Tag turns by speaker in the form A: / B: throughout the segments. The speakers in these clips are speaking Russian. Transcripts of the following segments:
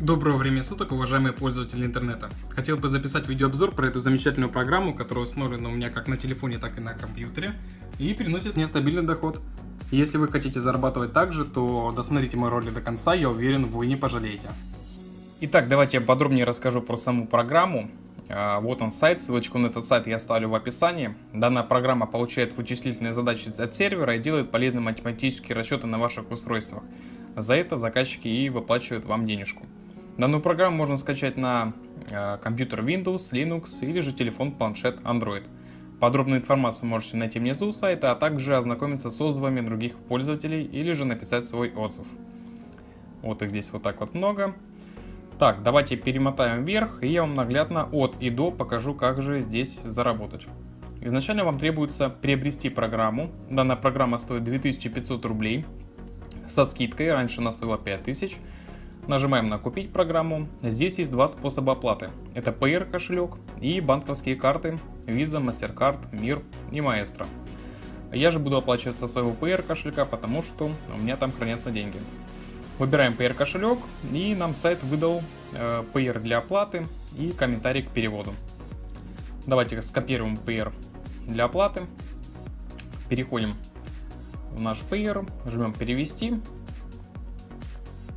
A: Доброго времени суток, уважаемые пользователи интернета. Хотел бы записать видеообзор про эту замечательную программу, которая установлена у меня как на телефоне, так и на компьютере, и приносит мне стабильный доход. Если вы хотите зарабатывать так же, то досмотрите мой ролик до конца, я уверен, вы не пожалеете. Итак, давайте я подробнее расскажу про саму программу. А, вот он сайт, ссылочку на этот сайт я оставлю в описании. Данная программа получает вычислительные задачи от сервера и делает полезные математические расчеты на ваших устройствах. За это заказчики и выплачивают вам денежку. Данную программу можно скачать на э, компьютер Windows, Linux или же телефон, планшет Android. Подробную информацию можете найти внизу сайта, а также ознакомиться с отзывами других пользователей или же написать свой отзыв. Вот их здесь вот так вот много. Так, давайте перемотаем вверх, и я вам наглядно от и до покажу, как же здесь заработать. Изначально вам требуется приобрести программу. Данная программа стоит 2500 рублей со скидкой, раньше она стоила 5000 рублей. Нажимаем на «Купить программу». Здесь есть два способа оплаты. Это PR кошелек и банковские карты Visa, MasterCard, Мир и Maestro. Я же буду оплачивать со своего PR кошелька, потому что у меня там хранятся деньги. Выбираем PR кошелек и нам сайт выдал э, PR для оплаты и комментарий к переводу. Давайте скопируем PR для оплаты. Переходим в наш PR, жмем перевести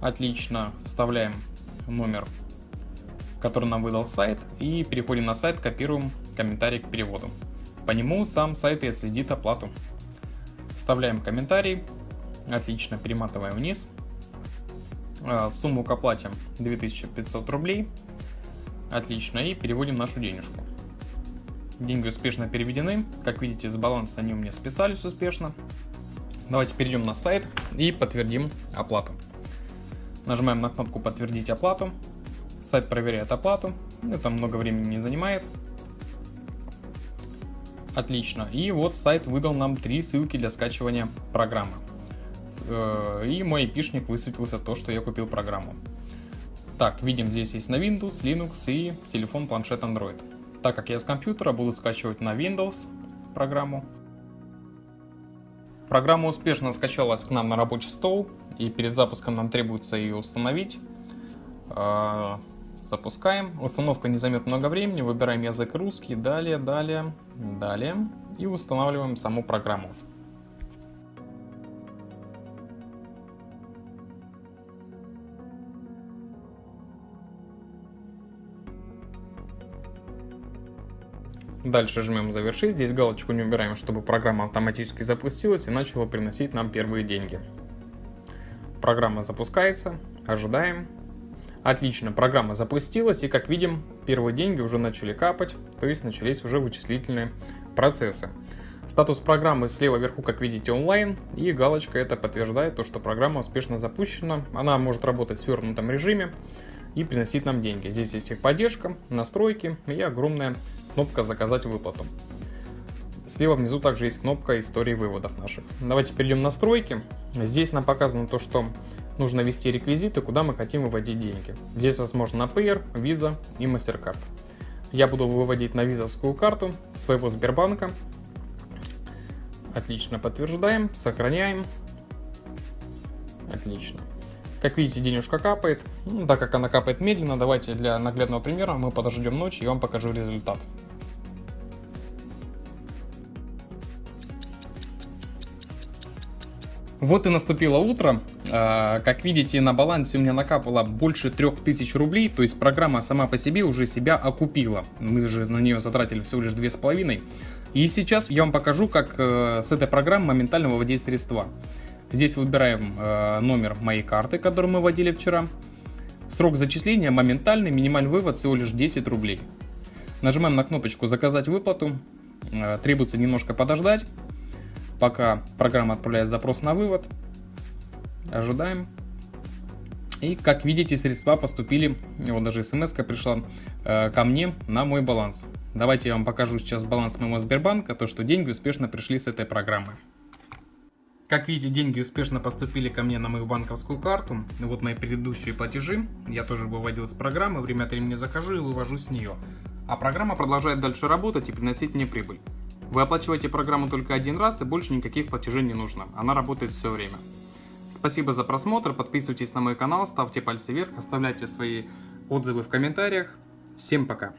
A: Отлично. Вставляем номер, который нам выдал сайт. И переходим на сайт, копируем комментарий к переводу. По нему сам сайт и отследит оплату. Вставляем комментарий. Отлично, перематываем вниз. А, сумму к оплате 2500 рублей. Отлично, и переводим нашу денежку. Деньги успешно переведены. Как видите, с баланса они у меня списались успешно. Давайте перейдем на сайт и подтвердим оплату. Нажимаем на кнопку «Подтвердить оплату». Сайт проверяет оплату. Это много времени не занимает. Отлично. И вот сайт выдал нам три ссылки для скачивания программы. Э, и мой пишник высветился то, что я купил программу. Так, видим, здесь есть на Windows, Linux и телефон, планшет, Android. Так как я с компьютера буду скачивать на Windows программу. Программа успешно скачалась к нам на рабочий стол, и перед запуском нам требуется ее установить. А, запускаем. Установка не займет много времени. Выбираем язык русский. Далее, далее, далее. И устанавливаем саму программу. Дальше жмем завершить, здесь галочку не убираем, чтобы программа автоматически запустилась и начала приносить нам первые деньги. Программа запускается, ожидаем. Отлично, программа запустилась и как видим, первые деньги уже начали капать, то есть начались уже вычислительные процессы. Статус программы слева вверху, как видите, онлайн, и галочка это подтверждает то, что программа успешно запущена. Она может работать в свернутом режиме и приносить нам деньги. Здесь есть их поддержка, настройки и огромная кнопка «Заказать выплату». Слева внизу также есть кнопка истории выводов наших. Давайте перейдем в настройки. Здесь нам показано то, что нужно ввести реквизиты, куда мы хотим выводить деньги. Здесь возможно на Payer, Visa и MasterCard. Я буду выводить на визовскую карту своего Сбербанка. Отлично, подтверждаем, сохраняем. Отлично. Как видите, денежка капает. Ну, так как она капает медленно, давайте для наглядного примера мы подождем ночь и вам покажу результат. Вот и наступило утро. А, как видите, на балансе у меня накапало больше 3000 рублей, то есть программа сама по себе уже себя окупила. Мы же на нее затратили всего лишь 2,5. И сейчас я вам покажу, как э, с этой программы моментально выводить средства. Здесь выбираем э, номер моей карты, которую мы вводили вчера. Срок зачисления моментальный, минимальный вывод всего лишь 10 рублей. Нажимаем на кнопочку «Заказать выплату». Э, требуется немножко подождать, пока программа отправляет запрос на вывод. Ожидаем. И как видите, средства поступили, вот даже смс пришла э, ко мне на мой баланс. Давайте я вам покажу сейчас баланс моего Сбербанка, то что деньги успешно пришли с этой программы. Как видите, деньги успешно поступили ко мне на мою банковскую карту. Вот мои предыдущие платежи. Я тоже выводил с программы, время от времени захожу и вывожу с нее. А программа продолжает дальше работать и приносить мне прибыль. Вы оплачиваете программу только один раз и больше никаких платежей не нужно. Она работает все время. Спасибо за просмотр, подписывайтесь на мой канал, ставьте пальцы вверх, оставляйте свои отзывы в комментариях. Всем пока!